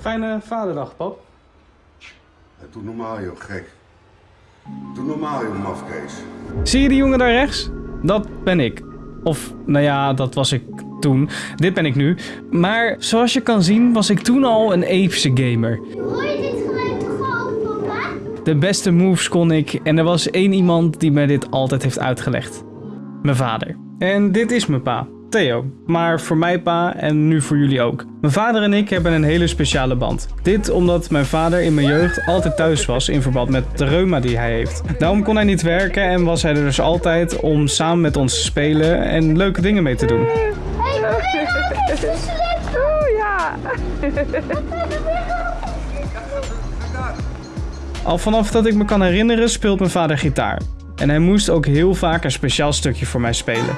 Fijne vaderdag, pap. Ja, Doe normaal, joh, gek. Doe normaal, joh, mafkees. Zie je die jongen daar rechts? Dat ben ik. Of, nou ja, dat was ik toen. Dit ben ik nu. Maar zoals je kan zien, was ik toen al een epische gamer. Hoor je dit geluid toch ook, papa? De beste moves kon ik en er was één iemand die mij dit altijd heeft uitgelegd. Mijn vader. En dit is mijn pa, Theo. Maar voor mij pa en nu voor jullie ook. Mijn vader en ik hebben een hele speciale band. Dit omdat mijn vader in mijn jeugd altijd thuis was in verband met de reuma die hij heeft. Daarom kon hij niet werken en was hij er dus altijd om samen met ons te spelen en leuke dingen mee te doen. Hey, Oeh, ja. Al vanaf dat ik me kan herinneren speelt mijn vader gitaar. En hij moest ook heel vaak een speciaal stukje voor mij spelen.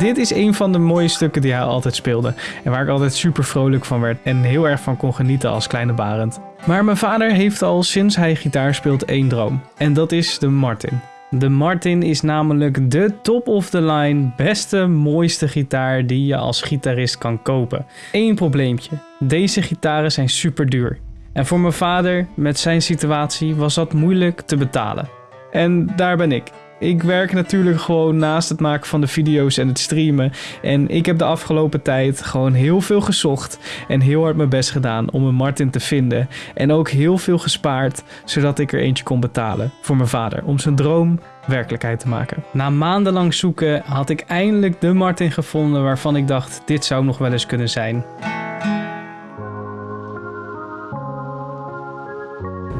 Dit is een van de mooie stukken die hij altijd speelde. En waar ik altijd super vrolijk van werd en heel erg van kon genieten als kleine Barend. Maar mijn vader heeft al sinds hij gitaar speelt één droom. En dat is de Martin. De Martin is namelijk de top of the line, beste, mooiste gitaar die je als gitarist kan kopen. Eén probleempje. Deze gitaren zijn super duur. En voor mijn vader, met zijn situatie, was dat moeilijk te betalen. En daar ben ik. Ik werk natuurlijk gewoon naast het maken van de video's en het streamen. En ik heb de afgelopen tijd gewoon heel veel gezocht en heel hard mijn best gedaan om een Martin te vinden. En ook heel veel gespaard, zodat ik er eentje kon betalen voor mijn vader. Om zijn droom werkelijkheid te maken. Na maandenlang zoeken had ik eindelijk de Martin gevonden waarvan ik dacht dit zou nog wel eens kunnen zijn.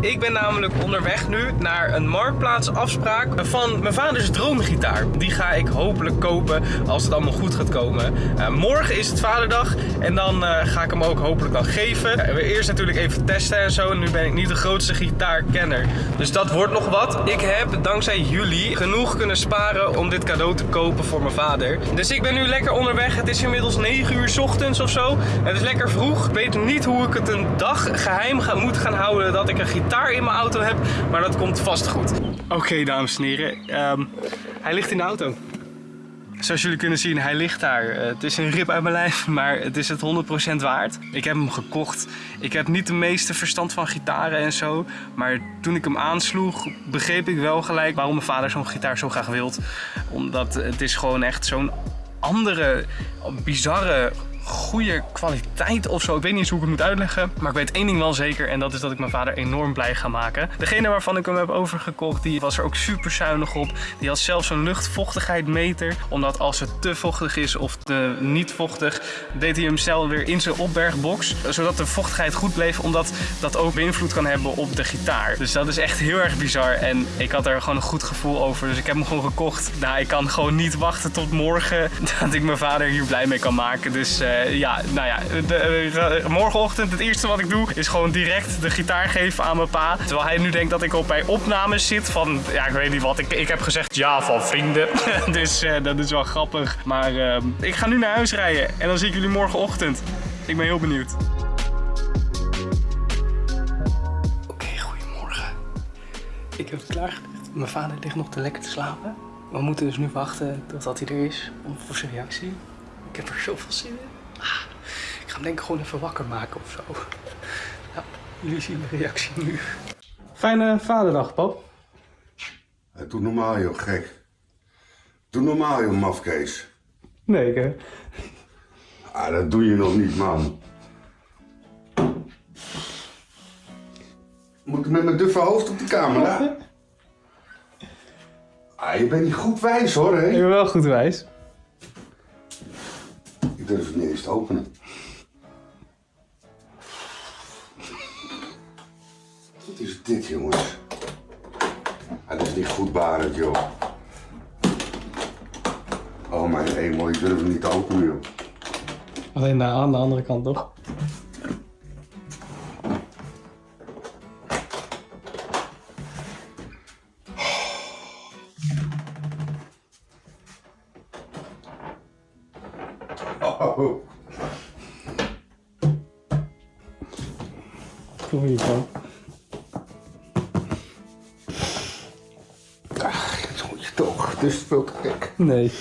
Ik ben namelijk onderweg nu naar een marktplaatsafspraak van mijn vaders droomgitaar. Die ga ik hopelijk kopen als het allemaal goed gaat komen. Eh, morgen is het vaderdag en dan eh, ga ik hem ook hopelijk dan geven. Eh, we eerst natuurlijk even testen en zo. Nu ben ik niet de grootste gitaarkenner. Dus dat wordt nog wat. Ik heb dankzij jullie genoeg kunnen sparen om dit cadeau te kopen voor mijn vader. Dus ik ben nu lekker onderweg. Het is inmiddels 9 uur ochtends of zo. Het is lekker vroeg. Ik weet niet hoe ik het een dag geheim ga, moet gaan houden dat ik een gitaar in mijn auto heb. Maar dat komt vast goed. Oké, dames en heren. Ehm, hij ligt in de auto. Zoals jullie kunnen zien, hij ligt daar. Eh, het is een rip uit mijn lijf, maar het is het 100% waard. Ik heb hem gekocht. Ik heb niet de meeste verstand van gitaren en zo. Maar toen ik hem aansloeg, begreep ik wel gelijk waarom mijn vader zo'n gitaar zo graag wilt. Omdat het is gewoon echt zo'n andere, bizarre goede kwaliteit of zo. Ik weet niet eens hoe ik het moet uitleggen. Maar ik weet één ding wel zeker. En dat is dat ik mijn vader enorm blij ga maken. Degene waarvan ik hem heb overgekocht, die was er ook super zuinig op. Die had zelfs een luchtvochtigheidmeter. Omdat als het te vochtig is of te niet vochtig, deed hij hem snel weer in zijn opbergbox. Zodat de vochtigheid goed bleef. Omdat dat ook beïnvloed kan hebben op de gitaar. Dus dat is echt heel erg bizar. En ik had er gewoon een goed gevoel over. Dus ik heb hem gewoon gekocht. Nou, ik kan gewoon niet wachten tot morgen dat ik mijn vader hier blij mee kan maken. Dus uh, ja, nou ja, de, uh, morgenochtend het eerste wat ik doe is gewoon direct de gitaar geven aan mijn pa. Terwijl hij nu denkt dat ik op bij opnames zit van, ja ik weet niet wat, ik, ik heb gezegd ja van vrienden. dus uh, dat is wel grappig. Maar ik ga nu naar huis rijden en dan zie ik jullie morgenochtend. Ik ben heel benieuwd. Oké, goedemorgen. Ik heb het. Mijn vader ligt nog te lekker te slapen. We moeten dus nu wachten totdat hij er is voor zijn reactie. Ik heb er zoveel zin in. Ik ga hem denk ik gewoon even wakker maken of zo. Nou, jullie zien de reactie nu. Fijne vaderdag, pap. Ja, doe normaal, joh, gek. Doe normaal, joh, mafkees. Nee, hè? Ah, dat doe je nog niet, man. Moet ik met mijn duffe hoofd op de camera? Ah, je bent niet goed wijs, hoor, hè? Ik ben wel goed wijs. Durf het niet eens te openen. Wat is dit, jongens? Ah, dat is niet goed barend, joh. Oh, mijn hemel, ik durf het niet te openen, joh. Alleen aan de andere kant, toch? Kom hier van. Ach, dat moet je toch. Het is veel te gek. Nee.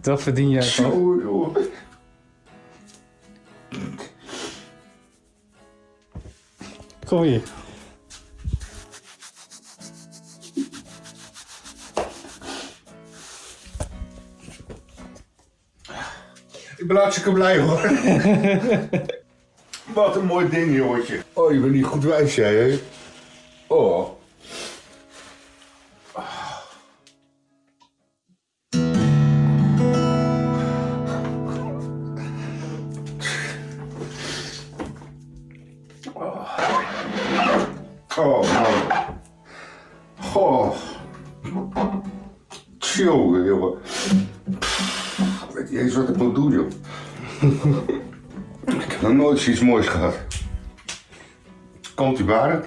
Dat verdien jij? Oh, joh. Kom hier. Ik ben hartstikke blij hoor. Wat een mooi ding, jongetje. Oh, je bent niet goed wijs, jij, hè? Oh. Oh. Oh. Eens wat ik moet doen, joh. ik heb nog nooit zoiets moois gehad. Komt u Barend?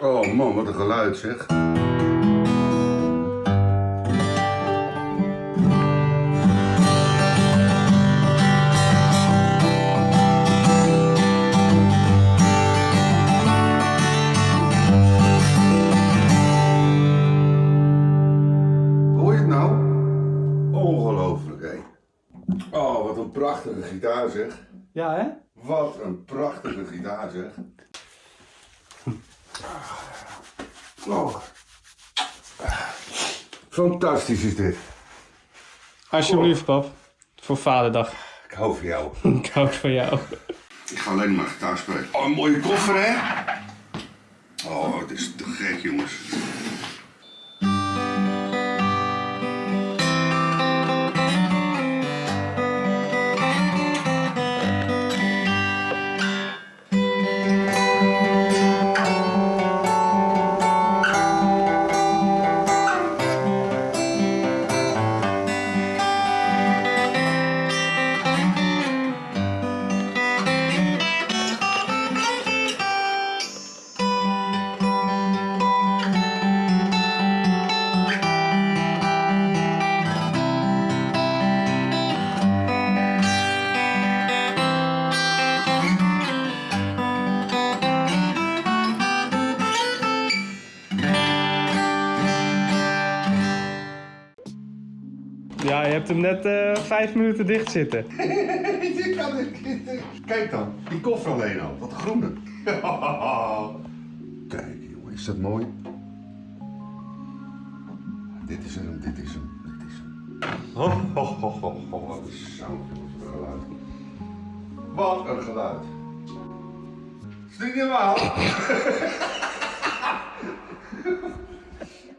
Oh man, wat een geluid zeg. Hoor je het nou? Ongelooflijk, hé. Oh, wat een prachtige gitaar zeg. Ja, hè? Wat een prachtige gitaar zeg. Oh. Fantastisch is dit. Alsjeblieft, pap. Voor vaderdag. Ik hou van jou. Ik hou van jou. Ik ga alleen maar gitaar spelen. Oh, een mooie koffer hè? Oh, het is te gek jongens. Ja, je hebt hem net eh, vijf minuten dicht zitten. Kijk dan, die koffer alleen al. Wat groene. Kijk jongen, is dat mooi? Dit is hem, dit is hem, dit is hem. Ho, Wat een wat een geluid. Wat een geluid. Is dit niet normaal?